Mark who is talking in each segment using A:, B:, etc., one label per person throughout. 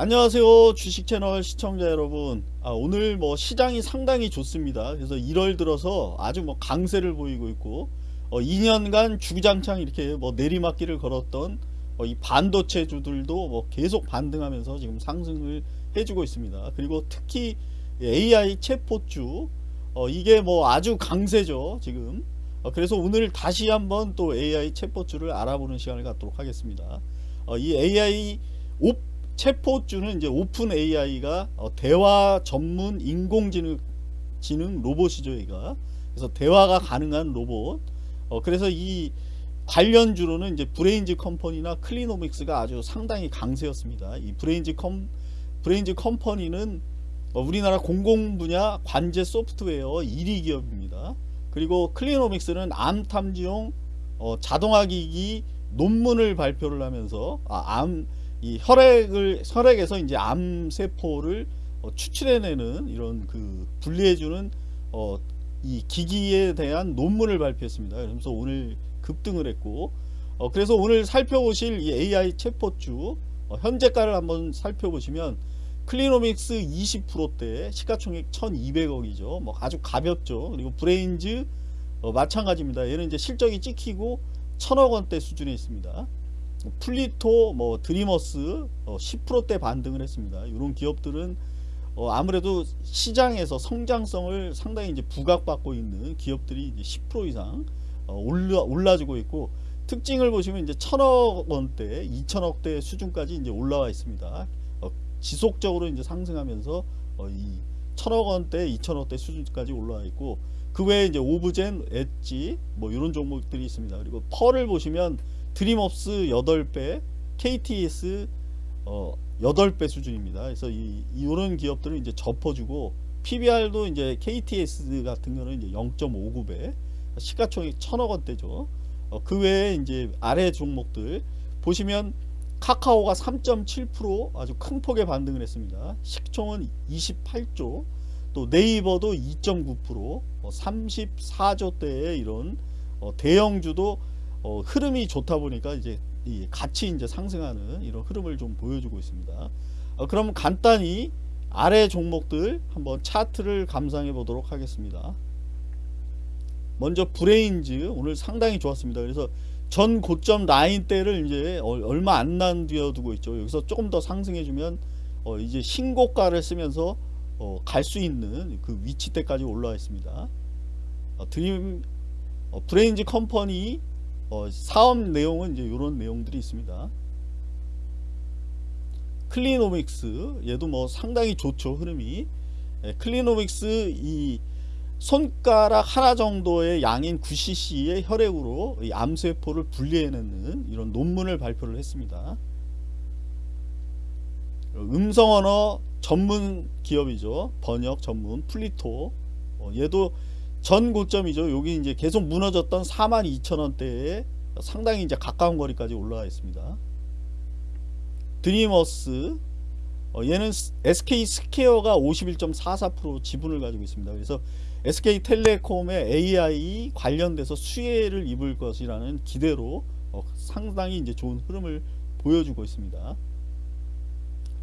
A: 안녕하세요 주식채널 시청자 여러분. 아, 오늘 뭐 시장이 상당히 좋습니다. 그래서 1월 들어서 아주 뭐 강세를 보이고 있고 어, 2년간 주구장창 이렇게 뭐 내리막길을 걸었던 어, 이 반도체주들도 뭐 계속 반등하면서 지금 상승을 해주고 있습니다. 그리고 특히 AI 챗봇주 어, 이게 뭐 아주 강세죠 지금. 어, 그래서 오늘 다시 한번 또 AI 챗봇주를 알아보는 시간을 갖도록 하겠습니다. 어, 이 AI 오 챗봇주는 이제 OpenAI가 어, 대화 전문 인공지능 지능 로봇이죠, 얘가. 그래서 대화가 가능한 로봇. 어, 그래서 이 관련주로는 이제 브레인즈 컴퍼니나 클리노믹스가 아주 상당히 강세였습니다. 이 브레인즈 컴 브레인즈 컴퍼니는 어, 우리나라 공공 분야 관제 소프트웨어 1위 기업입니다. 그리고 클리노믹스는 암 탐지용 어, 자동화 기기 논문을 발표를 하면서 아, 암 이 혈액을 혈액에서 이제 암 세포를 어, 추출해내는 이런 그 분리해주는 어, 이 기기에 대한 논문을 발표했습니다. 그러면서 오늘 급등을 했고 어, 그래서 오늘 살펴보실 이 AI 챗봇주 어, 현재가를 한번 살펴보시면 클리노믹스 20%대 시가총액 1200억이죠. 뭐 아주 가볍죠. 그리고 브레인즈 어, 마찬가지입니다. 얘는 이제 실적이 찍히고 천억 원대 수준에 있습니다. 플리토, 뭐 드림어스 어, 10%대 반등을 했습니다. 이런 기업들은 어, 아무래도 시장에서 성장성을 상당히 이제 부각받고 있는 기업들이 이제 10% 이상 어, 올라 올라지고 있고 특징을 보시면 이제 천억 원대, 2천억 대 수준까지 이제 올라와 있습니다. 어, 지속적으로 이제 상승하면서 어, 이 천억 원대, 2천억 대 수준까지 올라와 있고 그 외에 이제 오브젠, 엣지 뭐 이런 종목들이 있습니다. 그리고 펄을 보시면 드림업스 8배, KTS 어 8배 수준입니다. 그래서 이 이런 기업들을 이제 접어주고 PBR도 이제 KTS 같은 경우는 이제 0.59배, 시가총액 1000억 원대죠. 어, 그 외에 이제 아래 종목들 보시면 카카오가 3.7% 아주 큰 폭의 반등을 했습니다. 시총은 28조, 또 네이버도 2.9%, 어, 34조대의 이런 어, 대형주도 어, 흐름이 좋다 보니까 이제 같이 이제 상승하는 이런 흐름을 좀 보여주고 있습니다. 어, 그럼 간단히 아래 종목들 한번 차트를 감상해 보도록 하겠습니다. 먼저 브레인즈 오늘 상당히 좋았습니다. 그래서 전 고점 라인대를 이제 얼마 안난 뒤에 두고 있죠. 여기서 조금 더 상승해 주면 어 이제 신고가를 쓰면서 어 갈 수 있는 그 위치대까지 올라와 있습니다. 어 드림 어 브레인즈 컴퍼니 어, 사업 내용은 이제 이런 내용들이 있습니다. 클리노믹스 얘도 뭐 상당히 좋죠 흐름이 예, 클리노믹스 이 손가락 하나 정도의 양인 9cc의 혈액으로 이 암세포를 분리해내는 이런 논문을 발표를 했습니다. 음성언어 전문 기업이죠. 번역 전문 플리토 어, 얘도 전 고점이죠. 여기 이제 계속 무너졌던 42,000원대에 상당히 이제 가까운 거리까지 올라와 있습니다. 드리머스 어, 얘는 SK 스퀘어가 51.44% 지분을 가지고 있습니다. 그래서 SK텔레콤의 AI 관련돼서 수혜를 입을 것이라는 기대로 어, 상당히 이제 좋은 흐름을 보여주고 있습니다.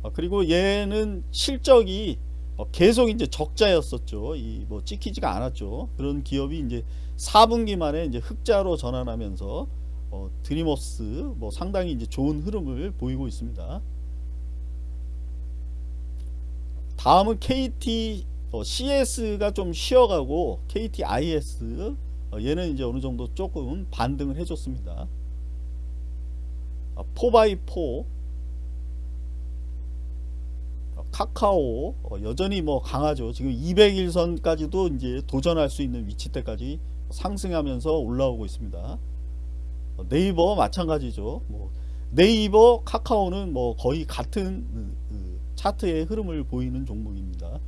A: 어, 그리고 얘는 실적이 어, 계속 이제 적자였었죠. 이 뭐 찍히지가 않았죠. 그런 기업이 이제 4분기 만에 이제 흑자로 전환하면서 어, 드리머스 뭐 상당히 이제 좋은 흐름을 보이고 있습니다. 다음은 KT 어, CS가 좀 쉬어가고 KTIS 어, 얘는 이제 어느 정도 조금 반등을 해줬습니다. 4x4 어, 카카오 어, 여전히 뭐 강하죠. 지금 200일선까지도 이제 도전할 수 있는 위치대까지 상승하면서 올라오고 있습니다. 어, 네이버 마찬가지죠. 뭐 네이버 카카오는 뭐 거의 같은 차트의 흐름을 보이는 종목입니다.